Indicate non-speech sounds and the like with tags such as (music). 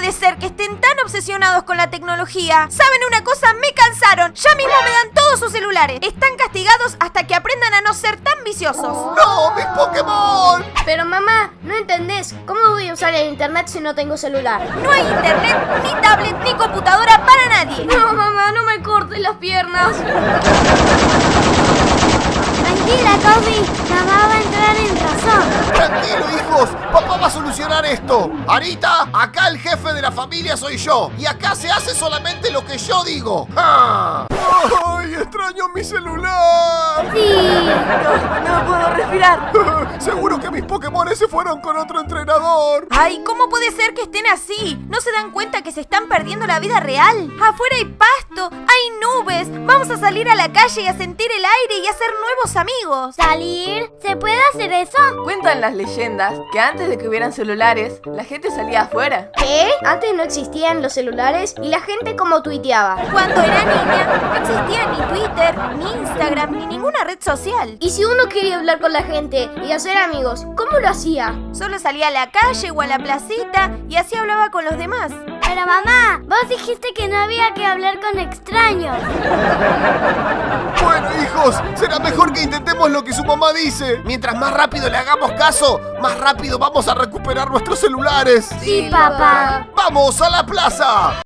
puede ser que estén tan obsesionados con la tecnología? ¿Saben una cosa? Me cansaron. Ya mismo me dan todos sus celulares. Están castigados hasta que aprendan a no ser tan viciosos. ¡No, mis Pokémon! Pero mamá, no entendés. ¿Cómo voy a usar el internet si no tengo celular? No hay internet, ni tablet, ni computadora para nadie. No, mamá, no me cortes las piernas. Tranquila, Kobe. Mamá va a entrar en razón. Tranquilo, hijos. Va a solucionar esto. Arita, acá el jefe de la familia soy yo. Y acá se hace solamente lo que yo digo. ¡Ah! ¡Ay, extraño mi celular! Sí. No puedo respirar. (laughs) Seguro que mis Pokémon se fueron con otro entrenador. Ay, ¿cómo puede ser que estén así? ¿No se dan cuenta que se están perdiendo la vida real? Afuera hay pasto, hay nubes. Vamos a salir a la calle y a sentir el aire y a hacer nuevos amigos. ¿Salir? ¿Se puede hacer eso? Cuentan las leyendas que antes de que hubieran celulares, la gente salía afuera. ¿Qué? Antes no existían los celulares y la gente como tuiteaba. Cuando era niña, no existía ni Twitter, ni Instagram, ni ninguna red social. Y si uno quería hablar con la gente y hacer amigos, ¿cómo lo hacía? Solo salía a la calle o a la placita y así hablaba con los demás. Pero mamá, vos dijiste que no había que hablar con extraños. Bueno, hijos, será mejor que intentemos lo que su mamá dice. Mientras más rápido le hagamos caso, más rápido vamos a recuperar nuestros celulares. Sí, papá. ¡Vamos a la plaza!